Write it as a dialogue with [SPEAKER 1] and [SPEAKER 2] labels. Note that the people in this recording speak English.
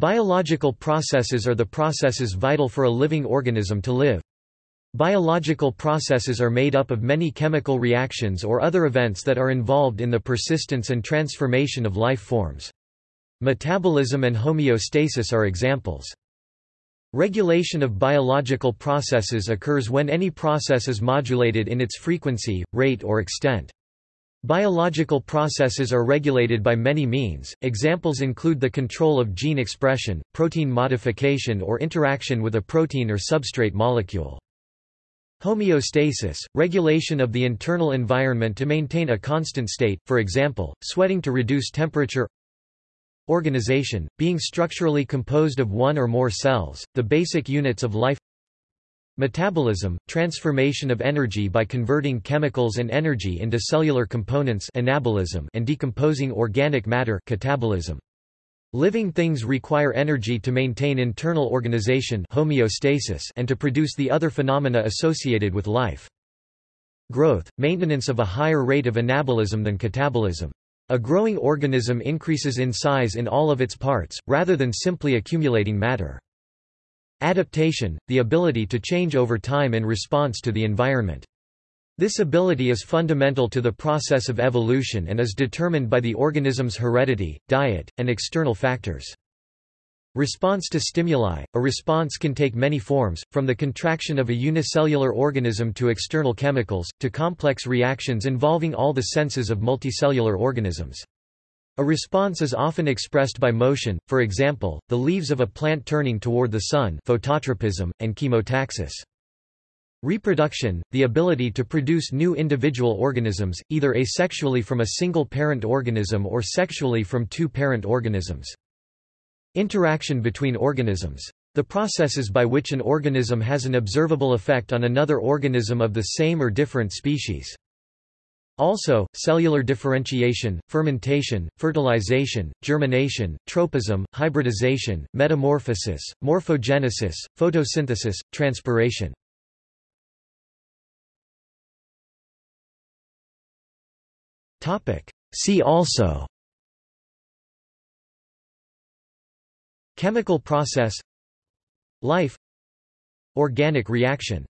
[SPEAKER 1] Biological processes are the processes vital for a living organism to live. Biological processes are made up of many chemical reactions or other events that are involved in the persistence and transformation of life forms. Metabolism and homeostasis are examples. Regulation of biological processes occurs when any process is modulated in its frequency, rate or extent. Biological processes are regulated by many means, examples include the control of gene expression, protein modification or interaction with a protein or substrate molecule. Homeostasis, regulation of the internal environment to maintain a constant state, for example, sweating to reduce temperature. Organization, being structurally composed of one or more cells, the basic units of life Metabolism, transformation of energy by converting chemicals and energy into cellular components anabolism and decomposing organic matter catabolism. Living things require energy to maintain internal organization homeostasis and to produce the other phenomena associated with life. Growth, maintenance of a higher rate of anabolism than catabolism. A growing organism increases in size in all of its parts, rather than simply accumulating matter. Adaptation, the ability to change over time in response to the environment. This ability is fundamental to the process of evolution and is determined by the organism's heredity, diet, and external factors. Response to stimuli – A response can take many forms, from the contraction of a unicellular organism to external chemicals, to complex reactions involving all the senses of multicellular organisms. A response is often expressed by motion, for example, the leaves of a plant turning toward the sun phototropism, and chemotaxis. Reproduction, the ability to produce new individual organisms, either asexually from a single parent organism or sexually from two parent organisms. Interaction between organisms. The processes by which an organism has an observable effect on another organism of the same or different species. Also, cellular differentiation, fermentation, fertilization, germination, tropism, hybridization, metamorphosis, morphogenesis, photosynthesis, transpiration. See also Chemical process Life Organic reaction